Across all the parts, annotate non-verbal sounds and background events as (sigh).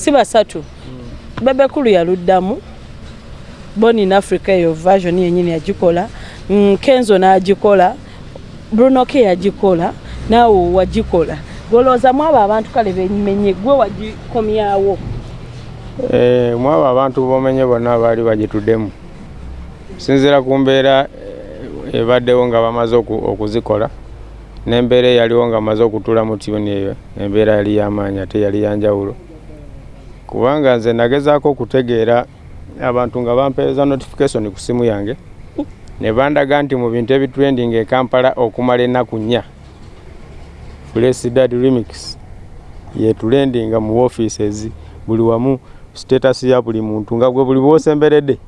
si basatu mm. bebekulu yaluddamu boni in africa eyo version yenyini yagikola mm, kenzo n'agikola brunoke yagikola naawe wagikola. Golowoozamu abo abantu kale bemenye gwe wagikomyawo? Eh, mwabo abantu bomenye bonna baali bagituddemu. Sinzira ku mbeera eh, ebaddewo nga bamaze oku- okuzikola n'embeera eyaliwo nga bamaze okutula mu tuni eyo embeera yali yamaanyi ate yali yanjawulo kubanga nze nagezaako okutegeera abantu nga bampeereza notification ku simu yange ne bandaga nti mu bintu ebitrending e kampala okumala ennaku nnya. Flesidad remix yetulendinga mu offices buli wamu status ya buli muntu nga gwe buli bwosemberedde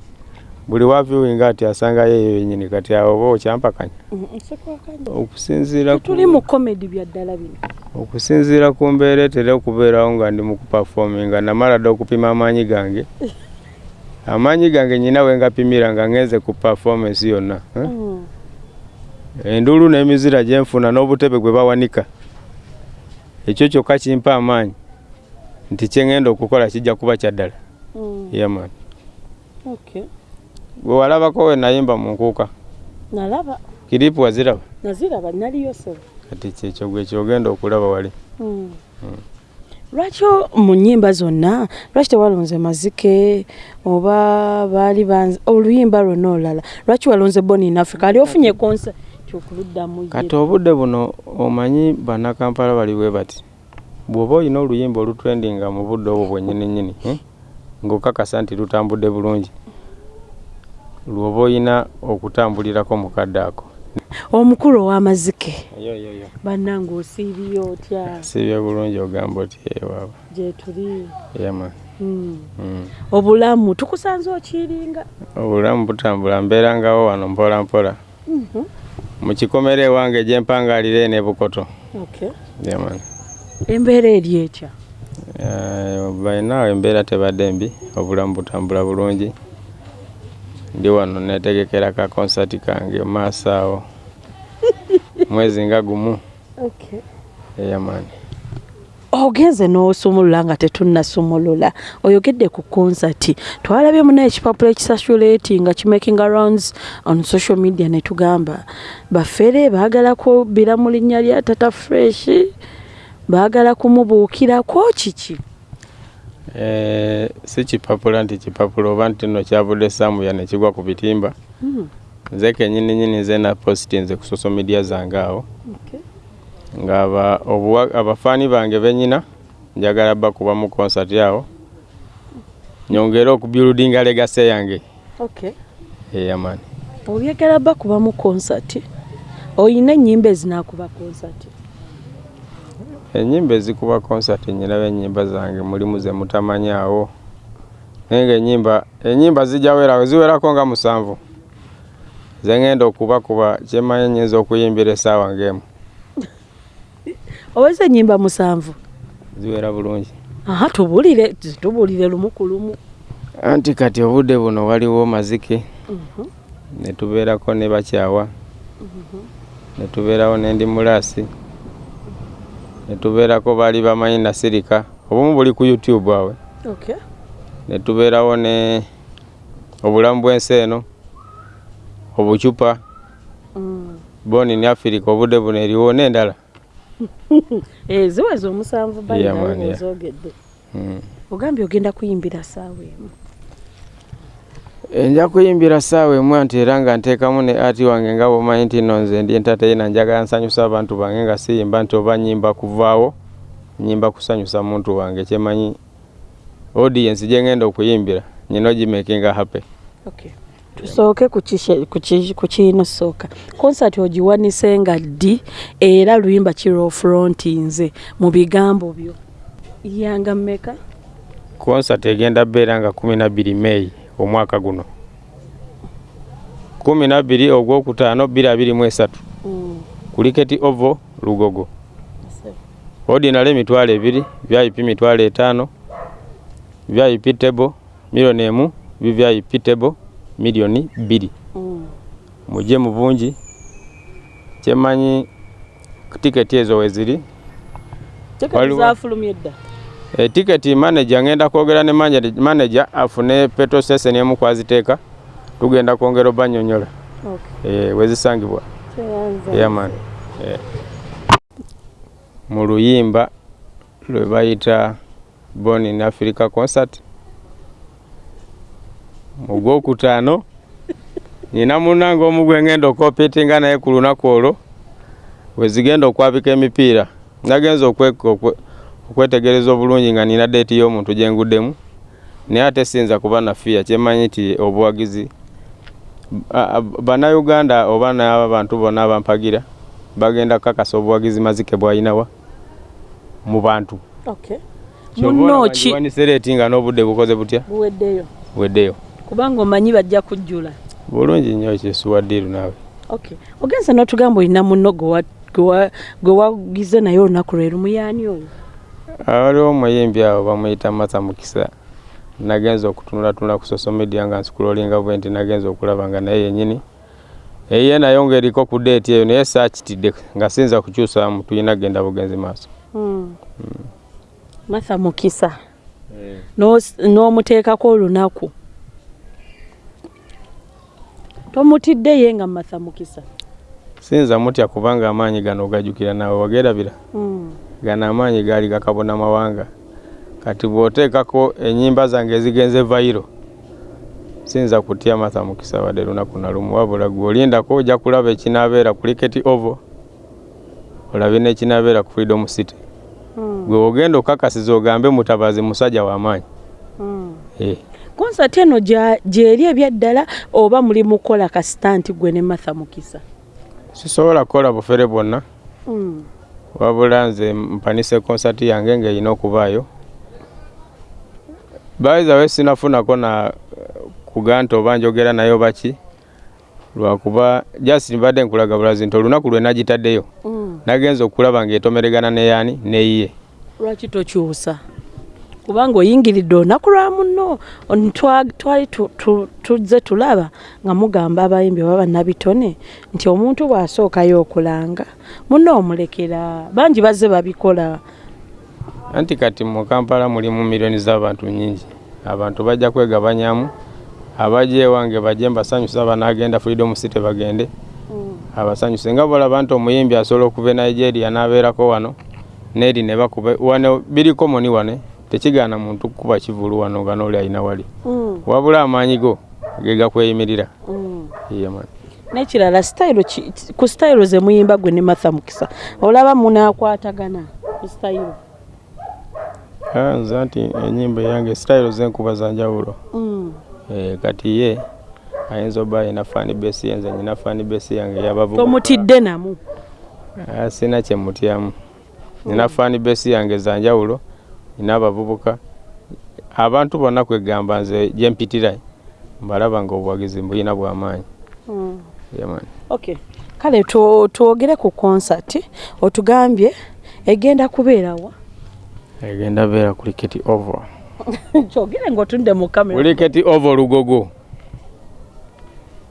buli waviewinga ati asangayo eyo yenyini kati awo oba okyampakanya okusinziira ku- tuli mu comedy byaddala bino okusinziira ku mbeera etera okubeerawo nga ndi mu kupafominga namala dde okupima amaanyi gange (laughs) amaanyi gange nyina we ngapimira nga ngenze ku performance yonna? Mm. enduulu n'emizira gye nfuna n'obutebe gwe bawanika ekyo kyokka kimpa amaanyi nti kyeŋŋenda okukola kijja kuba kyaddala Mm. yaman Okay. Gwe walabako we nayimba mu nkuuka. Nalaba. Kiripu waziraba? Naziraba naliyo so. Kati kyekyo gwe kyogenda okulaba wali. Mm. lwaki o- mu nnyimba zonna lwaki tewalonze mazike oba baali banze oluyimba lwonna olala lwaki walonze boni in africa? Ali ofunye konsa kyokuluddamu kati obudde buno omanyi bannakampala baliwe bati? Bw'oba olina oluyimba olutrendinga mu budde obwo bwennyininyini eh? ng'okakasa nti lutambudde bulungi lw'oba olina okutambulirako mukadde ako. Omukulu ow'amazike. Bannange osiibye otya? Sibye bulungi ogamba oti ewaaba gyetuli yama Mm. mm. obulamu tukusanze okiringa obulamu butambula mbeerangawo wano mpola mpola. Mhm. mu kikomera ewange gyempangaalira ene bukoto. Embeera eri etya? Balinawo embeera tebadde mbi obulamu butambula bulungi ndi wano netegekera ka konsati kange maaso awo. (laughs) Mwezi nga gumu. Okay. eyamani ogenze n'osumulula nga tetunnasumulula. Oyogedde ku konsati twalabye munaye ekipapula ekisasulaeti nga kimakinga rounds on social media ne tugamba. Baffere baagala kubbira mu linnya lya tata fresh baagala kumubuukirako kiki si kipapula nti kipapula oba nti nno kyavudde samuya nekigwa ku bitimba. Mm. nze kenyininyini nze napositinze ku social media zange awo. Okay. nga abafaani bange benyina njagala bakuba mu konsati awo. Nyongere okubyuludinga legase yange. Okay. eyamani obyagala bakuba mu konsati oyina ennyimba ezinaakuba konsati enyimba ezikuba konsati nyiraba enyimba zange mulimu ze mutamanyaawo. Naye nga enyimba enyimba zijja werawo ziwerako nga musanvu zengenda okubakuba kyemanyi nyinza okuyimbira essaawa ng'emu. (laughs) Oweza ennyimba musanvu? Ziwera bulungi. Aha tubulire tubulire lumu ku lumu. Anti kati obudde buno waliwo mazike. Mhm. ne tubeerako ne bakyawa. Ne tubeerawo n'endi mulaasi ne tubeerako baali bamanyi nasirika obumu buli ku youtube awe Okay. ne tubeerawo ne obulamu bw'ensi eno obucupa Mm. boni ne afirika obudde buno eriwo n'endala (laughs) Eh, ziweza omusanvu yeah. baozogedde Mm. ogambye ogenda kuyimbira saawa emu Eh, nja kuyimbira ssaawa emu anti era nga nteekamu ne ati wange nga bwomanyi nti nno nze ndi entateyina njagala nsanyusa abantu bange nga siyimba nti oba nyimba kuvaawo nyimba kusanyusa muntu wange kyemanyi audience gye ngenda okuyimbira nyina ogimakinga happy okay. tusooke ku kishe- ku ki- ku kiino sooka. Konsati ogiwanise nga ddi era luyimba kiro fronti nze mu bigambo byo? Yanga mmeka? Konsati egenda beera nga kumi nabbiri meeyi omwaka guno. Kumi nabbiri ogwokutaano bbiri abiri mu esatu. Mm. kuliketi ovo lugogo. Ordinary emitwalo ebiri vip mitwalo etaano vip table milioni emu vvip table miliyoni bbiri. Mm. mujje mu bungi. Kyemanyi tiketi ezo weziri Waliwo- etiketi manager ngenda kwogera ne manager- manager afune petrol station emu kwaziteeka tugenda kwongera obanyonyola. Okay. eh, wezisangibwa? Yaman eh. mu luyimba lwe bayita born in africa concert. Mu gwokutaano nina munange omu gwe ngenda okoopitinga naye ku lunaku olwo wezigenda okwabika emipiira. Nagenza okwe- okwe- okwetegereza obulungi nga nina deeti y'omuntu gye nguddemu naye ate siyinza kuba nafiya kyemanyi nti obuwagizi bannayuganda oba n'abantu bonna abampagira bagenda kukakasa obuwagizi mazike bwalinawa mu bantu. Okay. Munno ki wanisereeti nga n'obudde bukoze butya? Buweddeyo. Weddeyo kubanga omanyi bajja kujjula. Bulungi nnyo kyesuwaddiiru naawe. Ogenza n'otugamba olina munno gwe wagize naye olunaku lwe lumuyani oyo waliwo omuyimbi awo bamuyita masa mukisa. Nagenza okutunulatunula ku social media nga nsikulolinga bwe nti nagenza okulaba nga naye yenyini eye nayo ng'eriko ku deeti eyo naye saakitidde nga siyinza kukyusamu tulina genda bugenzi maaso. Hmm. martha mukisa. N'os- n'omuteekako olunaku. Tomutidde ye nga martha mukisa? Siyinza mutya kubanga amaanyi gano ogajjukira naawe wagerabira? Hmm. Gano amaanyi gaali gakabona mawanga. Kati bw'oteekako ennyimba zange ezigenze vayiro siyinza kutya matha mukisa wadde lunaku na lumu? Wabula gwe olindako ojja kulaba ekinaabeera ku liketi ovo olabye n'ekinaabeera ku freedom city. Hmm. gwe ogenda okakasiza ogambe mutabazi musajja w'amaanyi Hmm. Eh, konsati eno gyeri ebyaddala oba muli mukola kasita nti gwe ne martha mukisa? Sisobola kukola bufere bwonna. Hmm. Wabula nze mpanise konsati yange ng'erina okubaayo. Bayiza we sinafunako na kuga nti oba njogera nayo baki lwakuba just mbadde nkulaga bulazi nti olunaku lwe nagitaddeyo. Hmm. nagenza okulaba ng'etomeregana neyaani neyiye lwaki tokyusa kubanga oyingiridde olunaku lwa muno twali tu- tu- tuzze tulaba nga mugamba abayimbi oba bannabitone nti omuntu bw'asookayo okulanga muno omulekera bangi bazze babikola. Anti kati mu kampala mulimu miliyoni z'abantu nyingi abantu bajja kwegabanyamu abajja ewange bajje mbasanyusa banagenda freedom city bagende abasanyuse. Nga bolaba nti omuyimbi asobola okuva e nigeria n'abeerako wano neri ne bakuba wano biriko moni wane tekigaana muntu kukuba kivulu wano nga nooli alina wali. Mm, wabula amaanyi go ge gakweyimirira. Mm. N'ekirala ki- ku sitayiro ze muyimba gwe ne martha mukisa olaba munaakwatagana ku sitayiro Ah, nze nti enyimba yange sitayiro zenkuba zanjawulo Mm, Eh, kati ye ayinza oba ayina fani besi ye nze nyina fani besi yange yabavubuka. Tomutidde namu. Ah, sina kyemutyamu nina fani besi yange zanjawulo nina abavubuka abantu bonna kwegamba nze gyempitira mbalaba nga obuwagizi mbuyina bwamaanyi Mm. yamani okay kale twogere ku konsati otugambye egenda kubeerawa egenda beera ku liketi ovo (laughs) kyogere ngaotudde mu kamera. Kuliketi ovo lugogo.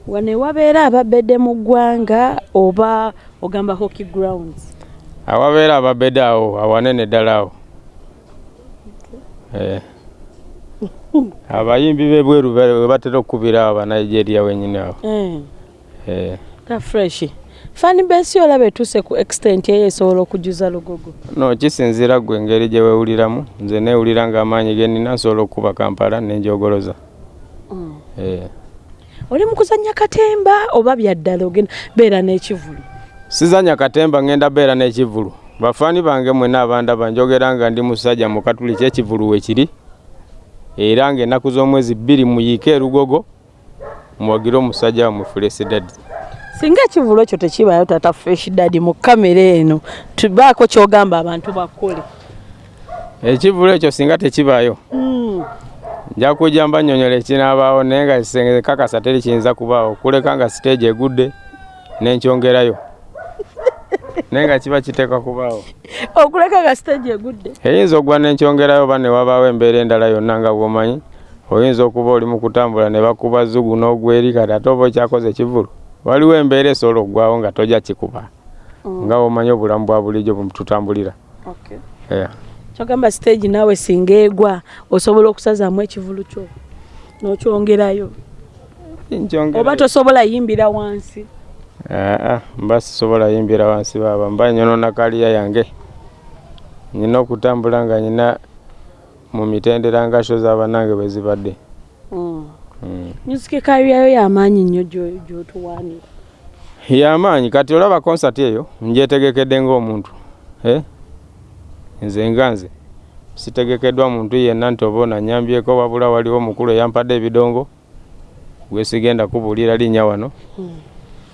Wane wabeera ababedde mu ggwanga oba ogamba hockey grounds? Awabeera ababedde awo awanene ddala awo. Abayimbi bebweru be- we batera okukubira awo banigeria wenyini awo. Eh, Eh. ka fresh. Fani besi olaba etuuse ku extent eyo esobola okujuza lugogo? No kisinzira gwe engeri gye weewuliramu. Nze neewulira nga amaanyi ge nina nsobola okukuba kampala nenjogoloza Mm. Eh. oli mu kuzannya katemba oba byaddala ogenda beera n'ekivulu sizanya katemba ngenda beera n'ekivulu bafaani bange mwena abandaba njogera nga ndi musajja mu katuli kyekivulu wekiri era ng'ennaku z'omwezi bbiri muyiike erugogo muwagire omusajja wamwe fulesidadi singa ekivulu ekyo tekibaayo tata fresh dadi mu kamera eno tubaako kyogamba abantu bakole. Ekivulu ekyo singa tekibaayo nja kujja mbanyonyola ekinaabaawo naye nga kisenge kakasa teri kiyinza kubaawo kuleka nga siteegi egudde nenkyongerayo naye nga kiba kiteeka kubaawo. Okuleka nga stage egudde. Eyinza okugwa nenkyongerayo oba ne wabaawo embeera endala yonna nga bwomanyi oyinza okuba oli mu kutambula ne bakuba zugu n'ogweri kati ate oba okyakoze ekivulu waliwo embeera esobola okuggwawo nga tojja kikuba. Nga bwomanyi obulamu bwa bulijjo bwe tutambulira Okay. Yeah. kyogamba stage naawe singa egwa osobola okusazaamu ekivulu kyo? N'okyongerayo? Oba tosobola yimbira wansi aa mba sisobola yimbira wansi baaba mba nyonona kaliya yange nyina okutambula nga nyina mu mitendera nga sho z'abanange bwe zibadde Mm. Mm. music kaliyayo yamaanyi nnyo gyo- gyotuwaanira yamaanyi kati olaba konsati eyo ngyetegekedde ng'omuntu Eh? nze nga nze sitegekeddwa muntu yenna nti oba onanyambyeko wabula waliwo omukulu eyampadde ebidongo gwe sigenda kubuulira linnya wano Mm.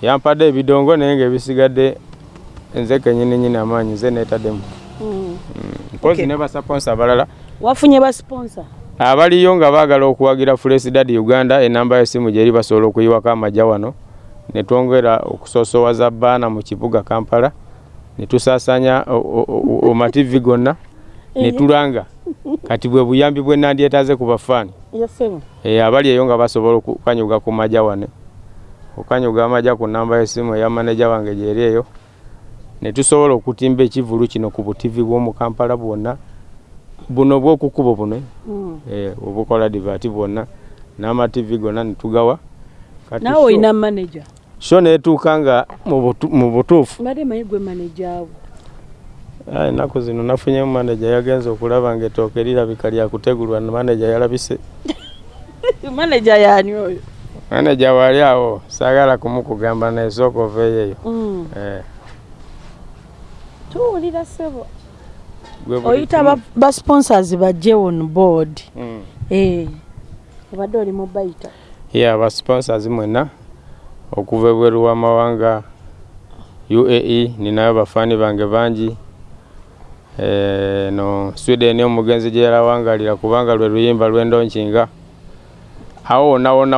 Yampadde ebidongo naye ngaebisigadde nze kenyini nyini amaanyi nze neetaddemu. Mm. mpozi Okay. ne basaponsa abalala. Wafunye basponsa abaliyo nga baagala okuwagira Fresh Uganda enamba y'essimu gyeri basobola okuyiwako amajja wano. Ne twongera okusoosowaza baana mu kibuga Kampala ne tusaasaanya omativi gonna ne tulanga. Kati bwe buyambi bwe nandyetaze ku bafaani. Yasemu e, abali eyo nga basobola okukanyuga ku majja wane okanyuga amajja ku namba y'essimu eya maneja wange gyeri eyo ne tusobola okutimba ekivulu kino ku butivi bw'omu Kampala bwonna. Buno bw'okukubo buno Mm. eh, obukola divati bwonna n'amativi gonna ne tugawa. Naawe olina maneja? Sho neetuuka nga mu butu- mu butuufu. Mbadde manyi gwe maneja abo Aye, ennaku zino nafunyemu maneja yagenze okulaba nga ettooke lirabika lyakutegulwa maneja yalabise. (laughs) Maneja yaani oyo maneja wali awo saagala kumukugamba naye sooka oveeyo eyo Mm. Eh, tuwulira sebo gwe buli oyita ba- ba sponsors bajje on board. Mm. Eh. obadde oli mubayita ye abasponsors mwenna okuva ebweru w'amawanga uae ninayo bafaani bange bangi. Eh, no sweden omugenzi gye yalawangalira kubanga lwe luyimba lw'endonkinga awo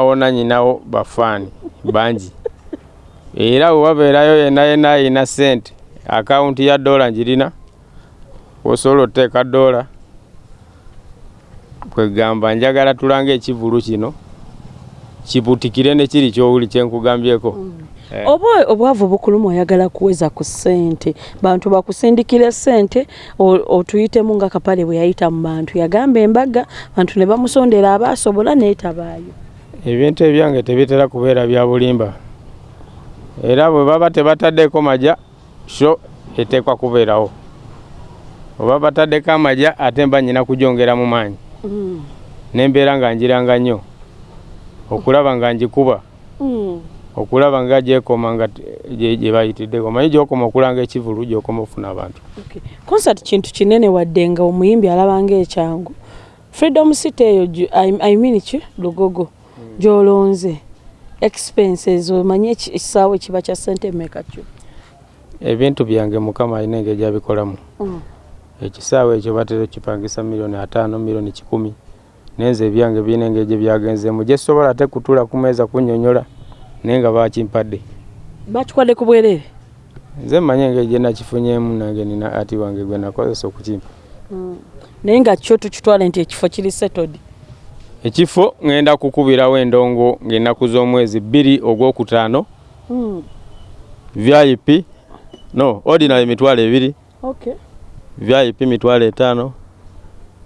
wonna nyinawo bafaani bangi. Era bwe wabeerayo yenna yenna ayina sente akawunti ya dola njirina osobola oteeka dola kwegamba njagala tulanga ekivulu kino kibutikire ne kiri kyowuli kyenkugambyeko Eh. Oba obwavu bukuluma oyagala kuweza ku ssente. Bantu bakusindikira ssente otuyitemu nga kapale bwe yayita mu bantu. Yagamba embaga bantu ne bamusondera abaasobola neetabaayo ebintu ebyange tebitera kubeera bya bulimba. Era bwe baba tebataddeeko majja sho eteekwa kubeerawo. Oba bataddeko amajja ate mba nyina kugyongera mu maanyi. Mm. nembeera nga njiranga nnyo. Okulaba nga njikuba Mm. Okulaba nga gyekoma nga gye bayitiddeko. Manyi gyokoma okulanga ekivulu gyokoma okufuna abantu. Okay. concert kintu kinene wadde nga omuyimbi alabanga ekyangu. Freedom city eyo gyo- I, I mean ki? Lugogo. Gyolonze. Expenses omanyi eki- ekisaawe kiba kya sente meka kyo? Ebintu byange mukama alina engeri gyabikolamu. Mm. ekisaawe ekyo batera okipangisa miliyoni ataano miliyoni kikumi. Nenze ebyange birina engeri gye byagenzeemu. Gye sobola ate kutuula ku meeza kunnyonnyola naye nga bakimpadde. Bakikwadde ku bwereere nze mmanyi engeri gye nakifunyeemu nange nina ati wange gwe nakozesa okukimpa. Mm. naye nga kyo tukitwale nti ekifo kiri settled. Ekifo ŋŋenda kukubirawo endongo ng'ennaku z'omwezi bbiri ogwokutaano. Mm. vip no ordinary mitwalo ebiri. Okay vip mitwalo etaano.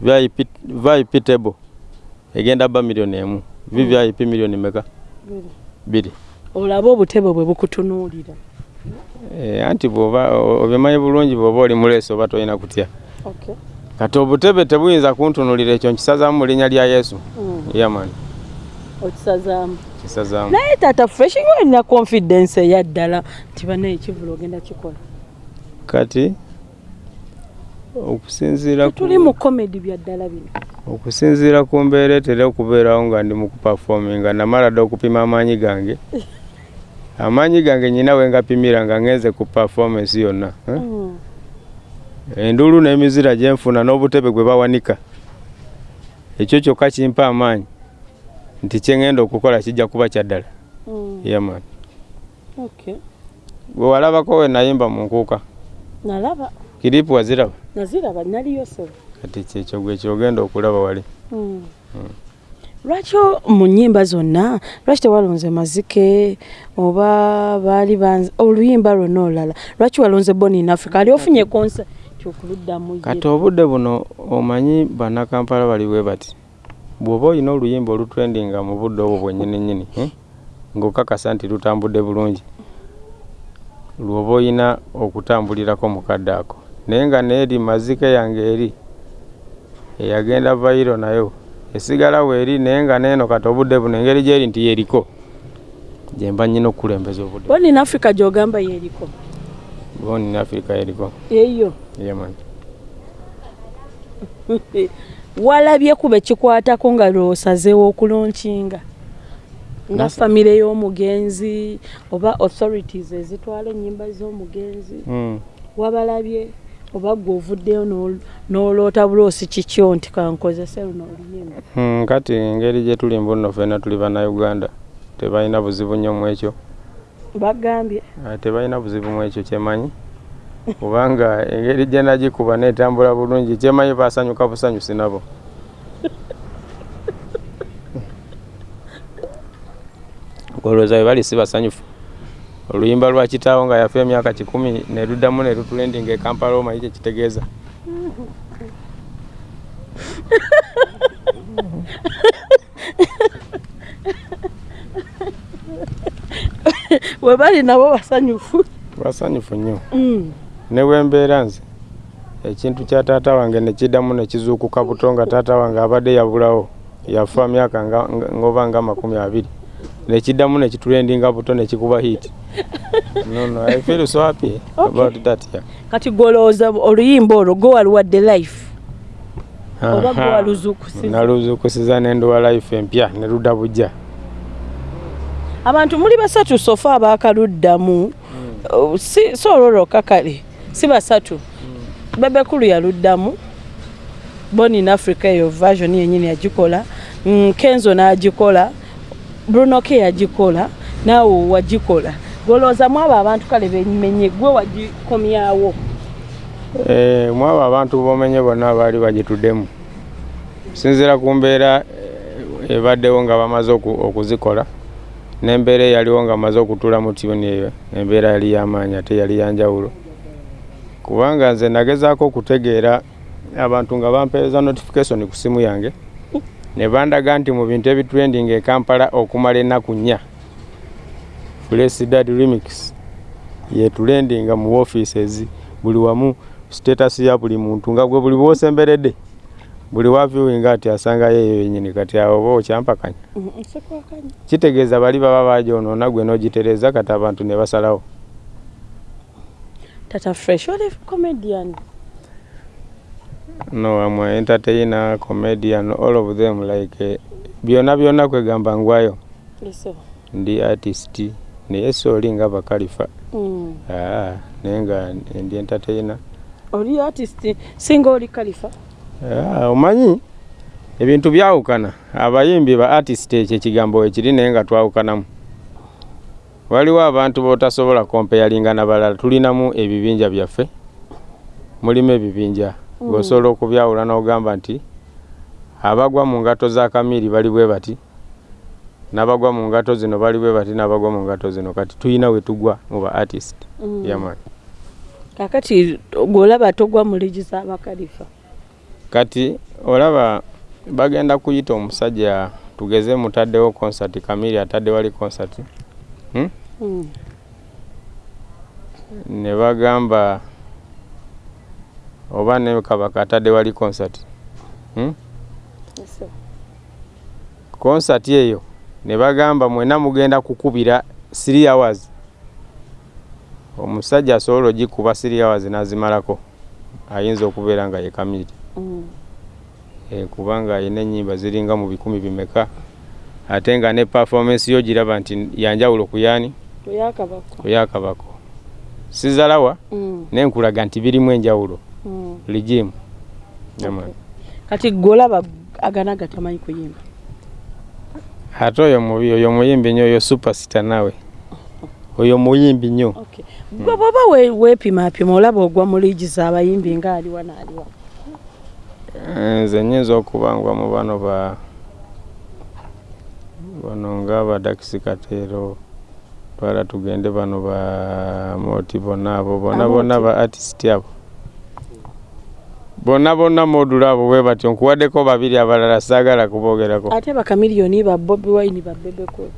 Vip, table. Egenda bba miliyoni emu. Vvip miliyoni meka. Bbiri olabe obutebe bwe bukutunuulira. Eh, anti bwoba obimanyi bulungi bwoba oli muleesi oba tolina kutya. Okay kati obutebe tebuyinza kuntunulira ekyo nkisazaamu mu linnya lya yesu. Mm. yaman okisazaamu. Kisazaamu naye taata fresh nga olina confidence eya ddala nti bana ekivulu ogenda kikola. Kati okusinziira ku- tuli mu comedy bya ddala bino. okusinziira ku mbeera etera okubeerawo nga ndi mu kupafominga namala dde okupima amaanyi gange. (laughs) Amaanyi gange nyina we ngapimira nga ngenze ku performance yonna eh? Mm. enduulu n'emizira gye nfuna n'obutebe gwe bawanika. Ekyo kyokka kimpa amaanyi nti kyeŋŋenda okukola kijja kuba kya ddala. Mm. okay. Gwe walabako we nayimba mu nkuuka. Nalaba. Kiripu waziraba naziraba naliyo sebo kati kyekyo gwe kyogenda okulaba wali. Mm. lwaki o- mu nnyimba zonna lwaki tewalonze mazike oba baali oluyimba lwonna olulala lwaki walonze boni in africa? Ali ofunye concert lwaki okuluddamu ye? kati obudde buno omanyi bannakampala baliwe bati? Bw'oba olina oluyimba olutrendinga mu budde obwo bwennyini nnyini eh, ng'okakasa nti lutambudde bulungi. Lw'oba olina okutambulirako mukadde ako naye nga neeri mazike yange eri eyagenda vairo nayo. Esigala weeri naye nga neeno kati obudde buno engeri gyeri nti yeriko. Gyemba nnyina okukulembeza obudde. Boni in africa gyogamba yeeriko boni ne afirika yeriko. Eyo. Yemanyi (laughs) walabye kuba ekikwatako nga lwosazeewo okulonkinga? Nga famire y'omugenzi oba authorities ezitwala ennyimba z'omugenzi? Mm. wabalabye oba gwe ovuddeyo n'ol- n'oloota buloosi kikyo nti kankozese luno oluyimba Mm, kati engeri gye tuli mbuno ffenna tuli bannayuganda tebalina buzibu nnyo mu ekyo. Bagambye. Ah, tebalina buzibu mu ekyo kyemanyi? Kubanga engeri gye nagikuba netambula bulungi kyemanyi basanyuka busanyusi nabo. Olowooza bwe bali si basanyufu oluyimba lwa kitaawo nga yafa emyaka kikumi ne luddamu ne lutulendinga e kampala omanyi kye kitegeeza. We bali nabo basanyufu. Basanyufu nnyo. Mm. ne bwembeera nze ekintu kya taata wange ne kiddamu ne kizuukuka buto nga taata wange abadde yabulawo yafa myaka ng'oba nga makumi abiri ne kiddamu ne kitulendinga buto ne kikuba hit (laughs) no, no, I feel so happy about that yeah. kati golowooza oluyimba olwo gwe waluwadde life. Oba gwe waluzuukusiza naluzuukusiza nenduwa life empya ne ludda bujja abantu muli basatu sofa abaakaluddamu Uh, si si olwolwoka kale si basatu. Bebekulu yaluddamu. Boni in africa eyo version yenyini yagikola. Mm, kenzo n'agikola bruno ke yagikola naawe wagikola. Golowoozamu abo abantu kale bemenye gwe wagikomyawo? Eh, mwabo abantu bomenye bonna baali bagituddemu. Sinzira ku mbeera eh, ebaddewo nga bamaze oku- okuzikola. N'embeera eyaliwo nga bamaze okutula mu tyuni eyo embeera yali yamaanyi ate yali yanjawulo. Kubanga nze nagezaako okutegeera abantu nga bampeereza notification ku simu yange ne bandaga nti mu bintu ebitrending e kampala okumala ennaku nnya flesidad remix yetulendinga mu offices buli wamu status ya buli muntu nga gwe buli bwosemberedde buli waviewinga ati asangayo eyo yenyini kati awo oba okyampakanya nsekwakanya kitegeeza bali baba bagyonoona gwe n'ogitereza kati abantu ne basalawo. Tata fresh oli comedian no am a entertainer comedian all of them like eh, byonna byonna kwegamba ngwayo. Ndi artist naye sooli nga bakalifa. Mm. Ah, naye nga ndi entertainer. Oli artist? Singa oli kalifa Ah, omanyi? Ebintu byawukana. Abayimbi ba artist ekyo ekigambo wekiri naye nga twawukanamu. Waliwo abantu botasobola kompeyalinga na balala tulinamu ebibinja byaffe. Mulimu ebibinja. Ng'osobola okubyawula n'ogamba nti abagwa mu ngato za kamiri bali bwe bati n'abagwa mu ngato zino bali bwe bati n'abagwa mu ngato zino kati tuyina we tugwa mu ba artist Mm. yaman kakati gweolaba togwa mu ligi z'abakalifa kati olaba bagenda kuyita omusajja tugeze mutaddewo concert kamiri atadde wali concert hmm? Mm. ne bagamba oba ne kabaka atadde wali concert hmm? Concert eyo ne bagamba mwena mugenda kukubira 3 hours omusajja asobola ogikuba 3 hours n'azimalako ayinza okubeera nga ye kamiri Mm. e, kubanga ayina ennyimba ziringa mu bikumi bimeka ate nga ne performance yo giraba nti yanjawulo ku yaani ku yakabako sizalawa Mm. nenkulaga nti birimu enjawulo. Ligimu. Okay. kati gweolaba agana gatamanyi kuyimba? Ate oyo mubi oyo muyimbi nnyo oyo superstar nawe. Oyo muyimbi nnyo Okay. gwe bwoba we- weepimaapima olaba ogwa mu liigi z'abayimbi nga aliwa n'aliwa nze nyinza okuba ngwa mu bano ba bano ngaaba dakisi kateero twala tugende bano ba moti bonna abo bonna Amooti. bonna ba artist abo bonna bonna modula abo bwe batyo nkuwaddeko babiri abalala saagala kuboogerako. Ate bakamiliyoni ba bobi wine babebeko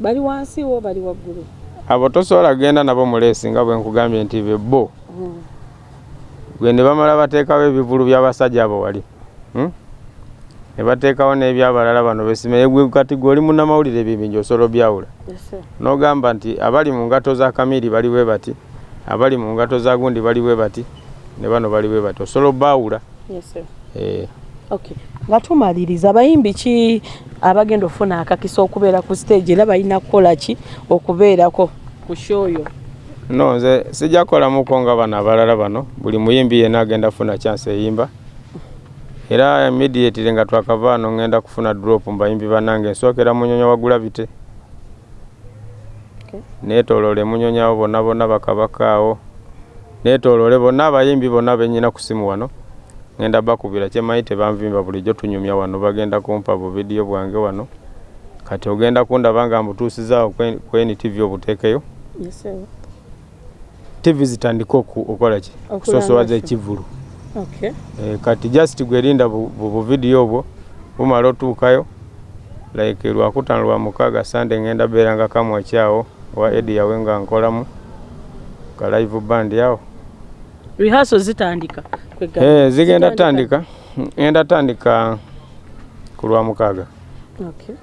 bali wansi wo bali waggulu? Abo tosobola kugenda nabo muleesi nga bwe nkugambye nti be bo. Gwe ne bamala bateekawo ebivulu by'abasajja abo wali. Hmm? ne bateekawo n'ebyabalala bano besime gwe kati gwe oli munnamawulire ebibinja osobola byawula n'ogamba nti abali mu ngato za kamiri bali bwe bati abali mu ngato za gundi bali bwe bati ne bano bali bwe bati osobola obbaawula Eh, nga tumaliriza abayimbi ki abagenda ofuna akakisa okubeera ku stage? Era balina kukola ki okubeerako ku shoyo no nze sijja kukolamuko nga bano abalala bano. Buli muyimbi yenna agenda kufuna chance eyimba. Era immediately nga twakava wano ngenda kufuna drop mu bayimbi bannange nsookera munyonya wagula bite. Okay. neetooloole munyonyawo bonna bonna bakabakaawo neetooloole bonna abayimbi bonna benyina ku simu wano ngenda bakubira kyemanyi tebanvimba bulijjo tunyumya wano bagenda kumpa buvidiyo bwange wano. Kati ogenda kundaba nga mbutuusizaawo kwe- kweni tv obuteekeyo tv zitandika oku- okukola ki? Okusosowaza ekivulu Eh, kati just gwerinda bu bu- buvidiyo obwo bumala otuukayo like lwakutano lwa mukaaga sande ngenda beera nga kamwakyawo wa edi yawe nga nkolamu ka live band yawo rehearsal zitandika. Eh, zigenda tandika ngenda tandika ku lwa mukaaga. Okay.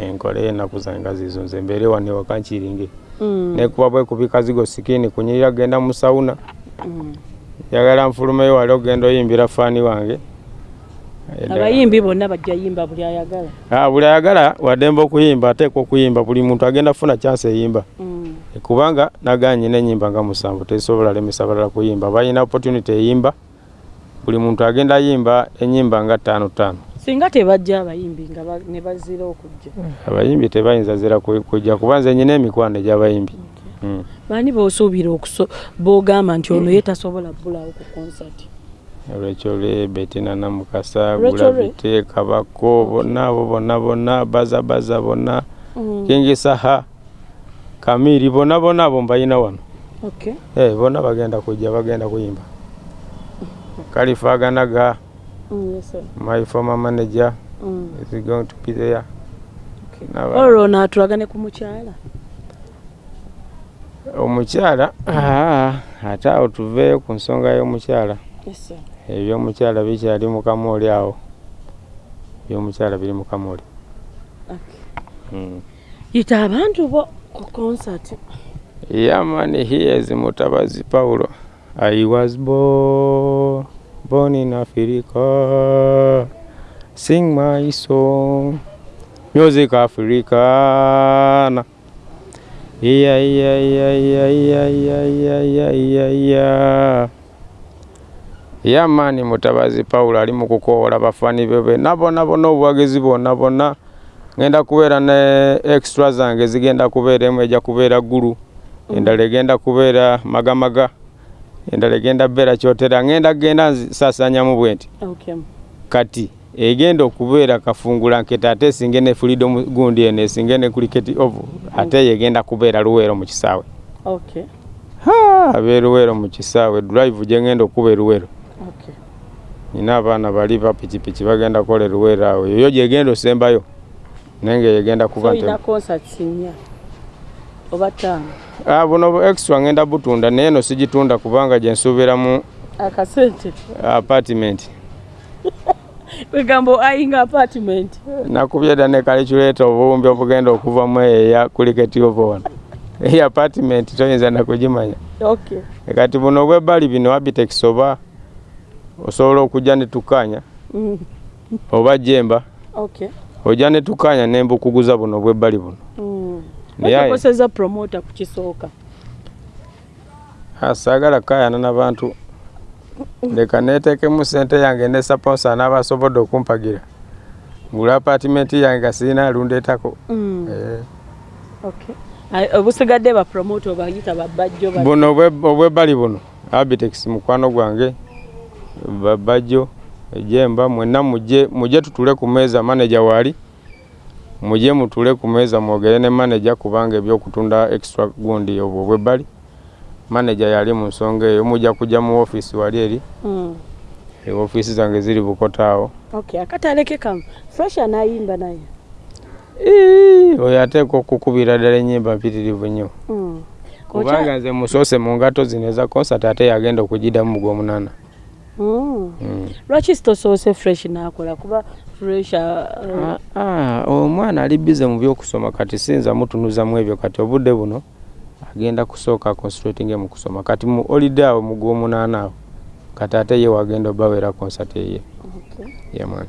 enkole ennaku zange nga zizo nze mbeere wano ewaka nkiringe. Mm, nekuba bwekubika zigo sikini kunyirira genda mu sawuna. Mm. yagala nfulumeyo wali ogenda oyimbira faani wange abayimbi bonna bajja yimba buli ayagala. Ah, buli ayagala wademba okuyimba ateekwa okuyimba buli muntu agenda kufuna chance eyimba Mm, kubanga naganyina enyimba nga musanvu tesobola lemesa balala kuyimba. Balina opportunity eyimba buli muntu agenda ayimba enyimba nga ttaano ttaano. Singa tebajja abayimbi nga ne bazira okujja. Abayimbi tebayinza zira ku- kujja kuba nze nyina emikwano egy'abayimbi. Mm. baani boosuubira okuso boogamba nti ono ye tasobola bbulawo ku konsati olwekyo lwe betina namukasa gulabite kabako bonna abo bonna bonna bazabaza bonna. Kingisaha kamiri bonna bonna abo mbayina wano. Okay Eh, bonna bagenda kujja bagenda kuyimba. (laughs) Kalifaaganaga Mm, yes, sir. my former manager Mm, is going to be there? Okay. Olwo naatulagane ku mukyala. Omukyala (clears throat) ah, ate awo tuveeyo ku nsonga y'omukyala. Yes, sir. Ebyomukyala bikyali mukama oli awo ebyomukyala biri mukama oli Okay. mm. yita abantu bo ku konsati Yeah, man, he is Mutabazi Paulo. I was born, born in Africa. Sing my song, music Africana. Yeah, yeah, yeah, yeah, yeah, yeah, yeah, yeah, yeah, Yeah, man, Mutabazi Paulo ali mu kukoola bafaani be bonna bonna bonna obuwagizi bwonna bonna ngenda kubeera ne extra zange zigenda kubeera emu ejja kubeera ggulu endala egenda kubeera magamaga endala egenda beera kyotera ngenda genda nsasanyamu bwe nti okay. kati egenda okubeera kafungula nkete ate esinge ne freedom gundi eno esinge ne cricket ovu ate yegenda kubeera luweero mu kisaawe Okay. Ha, abe luweero mu kisaawe drive gye ngenda okuba eruweero. Nina abaana bali ba pikipiki bagenda kukola eruweero awo. Yoyo gyegenda osembayo? Naye nga yegenda kuba oba ttaano. Ah, buno bu extra ngenda butunda naye eno sigitunda kubanga gye nsuubiramu akasente. apartment. (laughs) Kwegambo ayinga apartment. Nakubye dda ne calculator obuwumbi obugenda okuvamu eya kuliketi wano eyi apartment toyinza nakugimanya. Okay. kati buno obwebbali bino abitex oba osobola okujja ne tukanya Mm. oba jemba Okay. ojja ne tukanya ne mbukuguza buno obwebbali buno Mm. Naye- bakoseza promota ku kisooka saagala kayana n'abantu leka neetekemu sente yange ne saponsa n'abasobodde okumpagira ngula apartment yange nga sirina alundeetako Mm. Eh. Obusigadde bapromota obayita babajjo ba- buno obwe- obwebbali buno abitex mukwano gwange babajjo ejemba mwenna mujje mujje tutule ku meeza manager waali mujje mutule ku meeza mwogere ne manager kubanga ebyokutunda extra gundi obwo obwebbali manager yali mu nsonga eyo mujja kujja mu office wali eri Mm. ofiisi zange ziri bukoto awo okay akataleke kamu fresh anayimba naye oyo ateeka okukubira ddala ennyimba mpitirivu nnyo Mm. kubanga nze musoose mu ngato zino eza concert ate yagenda okugidamu mu gw'omunaana Mm. Mm. Lwaki sitosoose fresh nakola? Kuba fresh uh, Ah, ah, omwana ali bize mu byokusoma kati sinza mutunuzamu ebyo kati obudde buno agenda kusooka concentrating mu kusoma. Kati mu holiday awo mu gw'omunaana awo kati ate ye wagenda obawera concert eye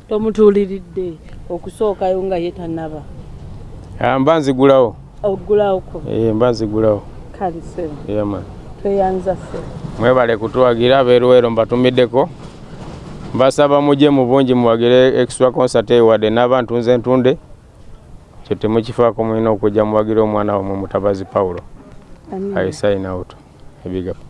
tomutuuliridde okusookayo nga ye tanaba Ah, mba nzigulawo. Eh, mba nzigulawo. Kalise ye mwana tweyanza ffe mwebale kutuwagira abeeruwero mbatumiddeko mbasaba mujje mu bungi muwagire extra concert eyo wadde n'abantu nze ntunde kyo temukifaako mulina okujja muwagire omwana wamwe mutabazi pawulo. I sign out. Big up.